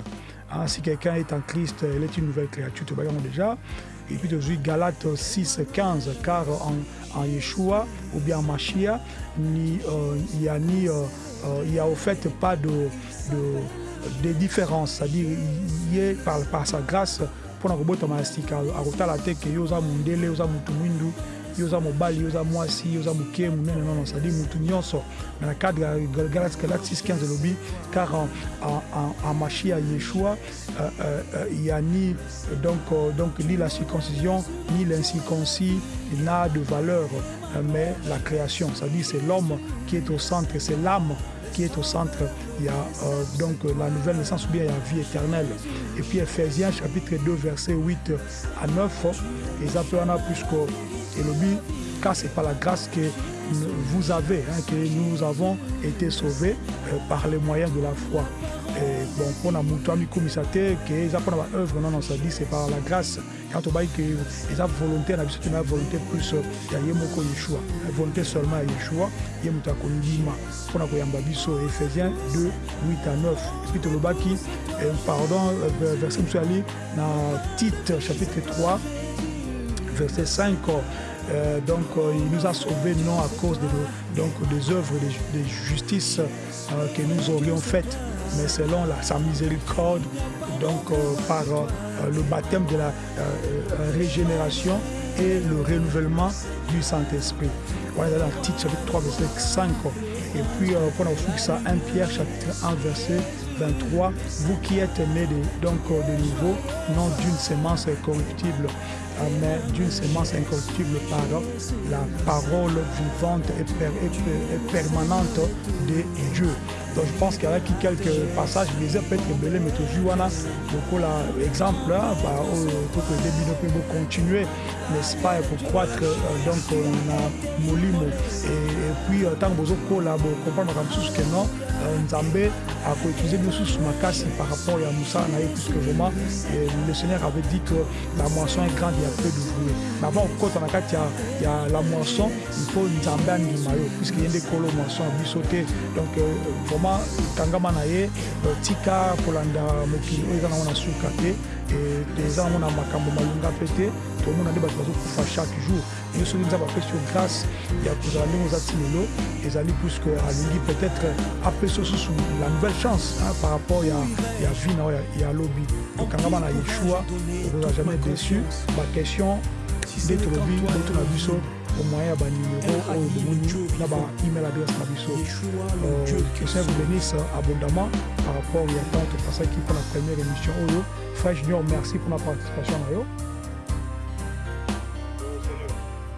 Hein, si quelqu'un est en Christ, il est une nouvelle créature, tu vois déjà. Et puis tu vois Galates 6, 15, car en, en Yeshua ou bien en Machia, ni, euh, il n'y a euh, euh, a au fait pas de des différences. C'est-à-dire ye par, par sa grâce mpona kobotama sika akotala te ke yo oza mondele oza motu mwindu yo oza mobali yo oza mwasi yo oza moke monene nono c'est-à-dire motu nyonso mais na cadre ya galate 615 elobi car en, en, machi ya yeshua euh, euh, il y a ni donc, euh, donc ni la circoncision ni l'incirconcis n'a de valeur mais la création. C'est-à-dire c'est l'homme qui est au centre c'est l'âme est au centre, il y a euh, donc la nouvelle naissance ou bien il y a vie éternelle. Et puis Ephésiens chapitre 2 verset 8 à 9, ils appellent plus que Elobi, car c'est par la grâce que vous avez, hein, que nous avons été sauvés euh, par les moyens de la foi. Bon, pour la mutuami komisate, que ils apprennent à œuvre, non, dit c'est par la grâce. Dit que ils ont volonté, on a vu une volonté plus, il y a Yemoko Yeshua, volonté seulement à Yeshua, Yemuta Kolima, pour la Koyamba Biso, Ephésiens 2, 8 à 9. Et puis, Tolobaki, pardon, verset Moussali, dans Tite, chapitre 3, verset 5. Euh, donc euh, il nous a sauvés non à cause de, donc, des œuvres de, de justice euh, que nous aurions faites, mais selon la, sa miséricorde, donc par le baptême de la régénération et le renouvellement du Saint-Esprit. Voilà dans chapitre 3, verset 5. Et puis, on a ça 1 Pierre chapitre 1, verset 23. Vous qui êtes nés de, donc, de nouveau, non d'une semence corruptible, mais d'une semence incorruptible par la parole vivante et permanente de Dieu. Donc je pense qu'il y a quelques passages, je les ai peut-être belés, mais toujours on a beaucoup l'exemple, bah, pour que début peut continuer, n'est-ce pas, pour croître, euh, donc on a molimo. Et, puis, tant que vous là, vous comprenez comme tout ce que non, Nzambe a utilisé nous sous makasi par rapport à Moussa Naï, puisque vraiment, le Seigneur avait dit que la moisson est grande, il y a peu d'ouvriers. Mais avant, quand on a il y a la moisson, il faut Nzambe animayo, puisqu'il y a des colos moisson à bisauter. Donc, euh, vraiment, kangama na ye tika kolanda mokili oyo eza nango na suka te eza nango na makambo malunga mpe te tomona nde bato bazokufa chaque jour. Yo soki nzambe apesi yo grâce ya kozala ndenge oza ti lelo ezali puisque alingi peut-être apesi yo susu la nouvelle chance par rapport ya, vie na oyo ya lobi. Tokangama na yeshua okozala jamais déçu. Baquestion nde tolobi boto na biso au moyen ya banuméro oyo bomoni na baemail adresse na biso. Que ça vous bénisse abondamment par rapport ya temps topasaki mpo na première émission oyo frère junior merci pour la participation na yo.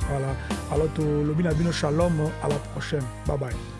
Voilà. Alors tolobi na bino shalom à la prochaine. Bye bye